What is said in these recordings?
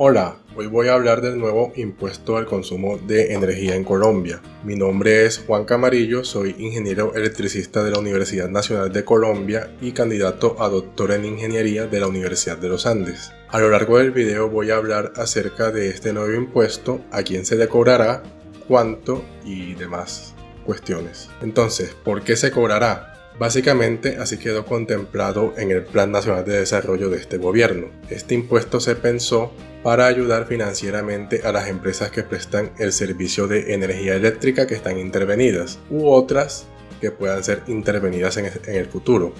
Hola, hoy voy a hablar del nuevo impuesto al consumo de energía en Colombia. Mi nombre es Juan Camarillo, soy ingeniero electricista de la Universidad Nacional de Colombia y candidato a doctor en ingeniería de la Universidad de los Andes. A lo largo del video voy a hablar acerca de este nuevo impuesto, a quién se le cobrará, cuánto y demás cuestiones. Entonces, ¿por qué se cobrará? Básicamente así quedó contemplado en el Plan Nacional de Desarrollo de este gobierno. Este impuesto se pensó para ayudar financieramente a las empresas que prestan el servicio de energía eléctrica que están intervenidas u otras que puedan ser intervenidas en el futuro.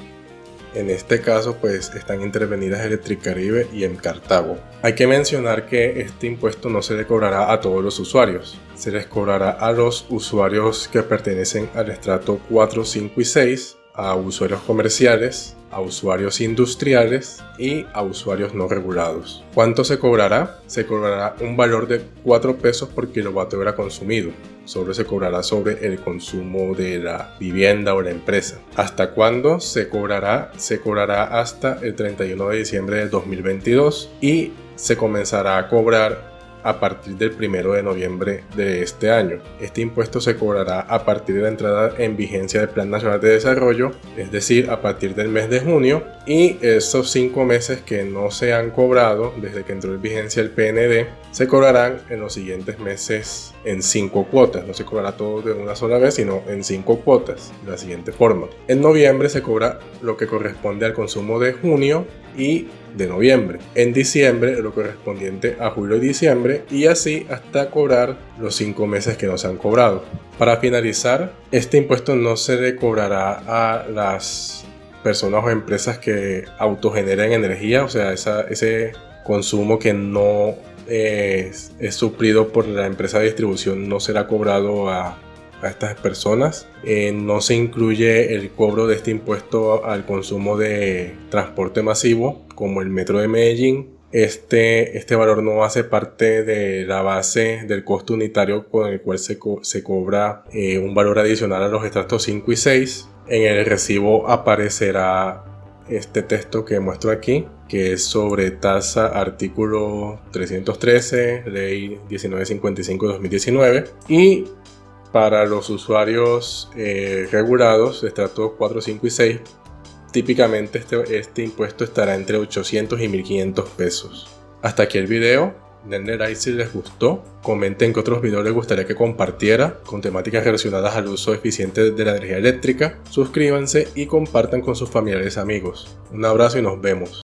En este caso pues están intervenidas Electricaribe y en Cartago. Hay que mencionar que este impuesto no se le cobrará a todos los usuarios. Se les cobrará a los usuarios que pertenecen al estrato 4, 5 y 6 a usuarios comerciales, a usuarios industriales y a usuarios no regulados. ¿Cuánto se cobrará? Se cobrará un valor de 4 pesos por kilovatio hora consumido. Solo se cobrará sobre el consumo de la vivienda o la empresa. ¿Hasta cuándo se cobrará? Se cobrará hasta el 31 de diciembre de 2022 y se comenzará a cobrar a partir del 1 de noviembre de este año. Este impuesto se cobrará a partir de la entrada en vigencia del Plan Nacional de Desarrollo, es decir, a partir del mes de junio, y esos cinco meses que no se han cobrado desde que entró en vigencia el PND, se cobrarán en los siguientes meses en cinco cuotas. No se cobrará todo de una sola vez, sino en cinco cuotas, de la siguiente forma. En noviembre se cobra lo que corresponde al consumo de junio y de noviembre. En diciembre lo correspondiente a julio y diciembre y así hasta cobrar los cinco meses que nos han cobrado. Para finalizar, este impuesto no se le cobrará a las personas o empresas que autogeneren energía, o sea, ese consumo que no es, es, suplido por la empresa de distribución no será cobrado a a estas personas. Eh, no se incluye el cobro de este impuesto al consumo de transporte masivo como el metro de Medellín. Este, este valor no hace parte de la base del costo unitario con el cual se, se cobra eh, un valor adicional a los extractos 5 y 6. En el recibo aparecerá este texto que muestro aquí, que es sobre tasa artículo 313, ley 1955-2019, y para los usuarios eh, regulados, estratos 4, 5 y 6, típicamente este, este impuesto estará entre 800 y 1500 pesos. Hasta aquí el video. Denle like si les gustó. Comenten qué otros videos les gustaría que compartiera con temáticas relacionadas al uso eficiente de la energía eléctrica. Suscríbanse y compartan con sus familiares y amigos. Un abrazo y nos vemos.